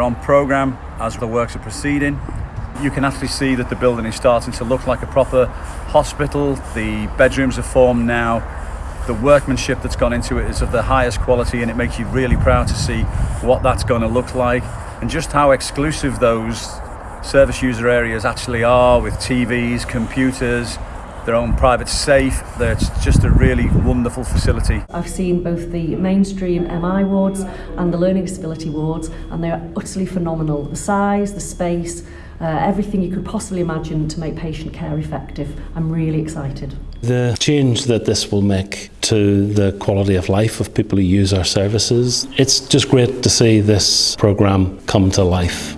on programme as the works are proceeding. You can actually see that the building is starting to look like a proper hospital. The bedrooms are formed now. The workmanship that's gone into it is of the highest quality and it makes you really proud to see what that's going to look like and just how exclusive those service user areas actually are with TVs, computers, their own private safe. It's just a really wonderful facility. I've seen both the mainstream MI wards and the learning disability wards and they're utterly phenomenal. The size, the space, uh, everything you could possibly imagine to make patient care effective. I'm really excited. The change that this will make to the quality of life of people who use our services, it's just great to see this programme come to life.